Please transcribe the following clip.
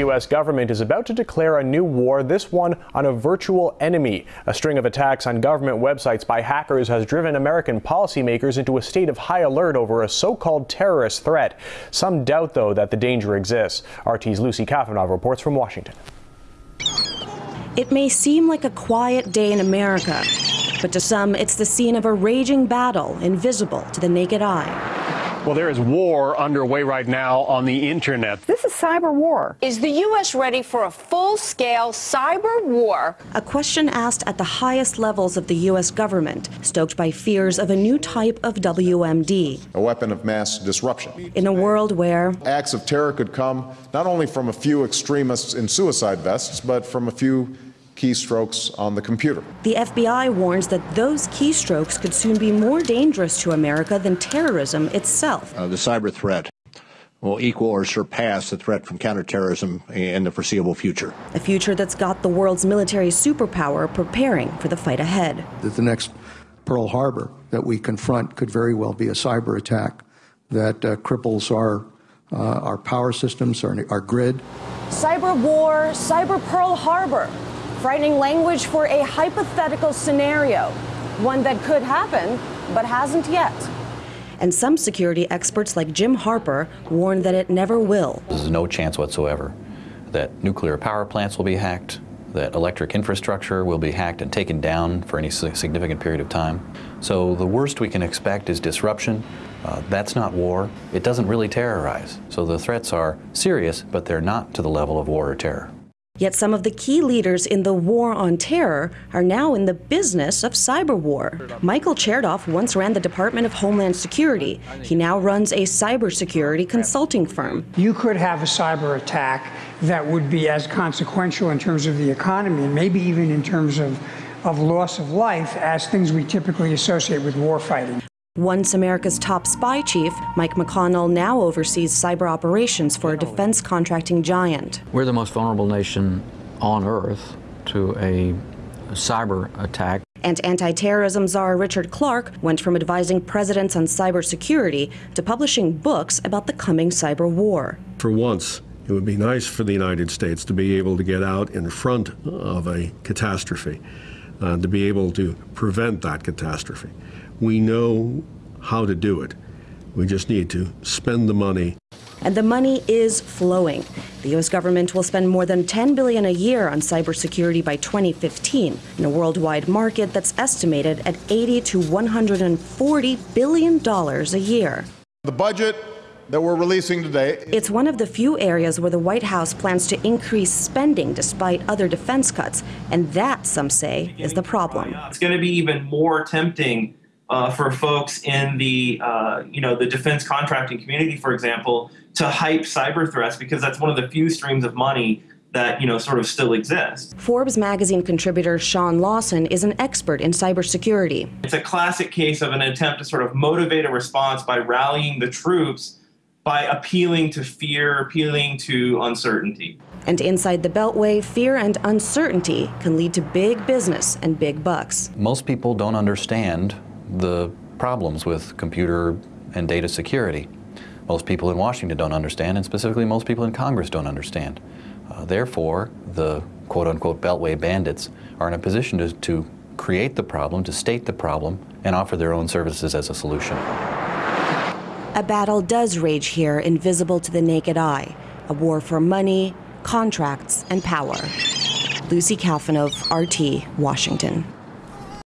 U.S. government is about to declare a new war, this one on a virtual enemy. A string of attacks on government websites by hackers has driven American policymakers into a state of high alert over a so-called terrorist threat. Some doubt, though, that the danger exists. RT's Lucy Kafanov reports from Washington. It may seem like a quiet day in America, but to some, it's the scene of a raging battle invisible to the naked eye. Well, there is war underway right now on the internet. This is cyber war. Is the U.S. ready for a full scale cyber war? A question asked at the highest levels of the U.S. government, stoked by fears of a new type of WMD. A weapon of mass disruption. In a world where acts of terror could come not only from a few extremists in suicide vests, but from a few keystrokes on the computer. The FBI warns that those keystrokes could soon be more dangerous to America than terrorism itself. Uh, the cyber threat will equal or surpass the threat from counterterrorism in the foreseeable future. A future that's got the world's military superpower preparing for the fight ahead. That the next Pearl Harbor that we confront could very well be a cyber attack that uh, cripples our uh, our power systems, our, our grid. Cyber war, cyber Pearl Harbor frightening language for a hypothetical scenario, one that could happen but hasn't yet. And some security experts like Jim Harper warn that it never will. There's no chance whatsoever that nuclear power plants will be hacked, that electric infrastructure will be hacked and taken down for any significant period of time. So the worst we can expect is disruption. Uh, that's not war. It doesn't really terrorize. So the threats are serious, but they're not to the level of war or terror. Yet some of the key leaders in the war on terror are now in the business of cyber war. Michael Chertoff once ran the Department of Homeland Security. He now runs a cybersecurity consulting firm. You could have a cyber attack that would be as consequential in terms of the economy and maybe even in terms of, of loss of life as things we typically associate with warfighting. Once America's top spy chief, Mike McConnell now oversees cyber operations for a defense contracting giant. We're the most vulnerable nation on earth to a cyber attack. And anti-terrorism czar Richard Clarke went from advising presidents on cybersecurity to publishing books about the coming cyber war. For once, it would be nice for the United States to be able to get out in front of a catastrophe, uh, to be able to prevent that catastrophe. We know how to do it. We just need to spend the money. And the money is flowing. The U.S. government will spend more than 10 billion a year on cybersecurity by 2015 in a worldwide market that's estimated at 80 to 140 billion dollars a year. The budget that we're releasing today. It's one of the few areas where the White House plans to increase spending despite other defense cuts, and that, some say, is the problem. It's going to be even more tempting uh, for folks in the uh, you know the defense contracting community, for example, to hype cyber threats because that's one of the few streams of money that you know sort of still exists. Forbes magazine contributor Sean Lawson is an expert in cybersecurity. It's a classic case of an attempt to sort of motivate a response by rallying the troops by appealing to fear, appealing to uncertainty. And inside the Beltway, fear and uncertainty can lead to big business and big bucks. Most people don't understand the problems with computer and data security. Most people in Washington don't understand, and specifically most people in Congress don't understand. Uh, therefore, the quote-unquote Beltway bandits are in a position to, to create the problem, to state the problem, and offer their own services as a solution. A battle does rage here, invisible to the naked eye. A war for money, contracts, and power. Lucy Kafanov, RT, Washington.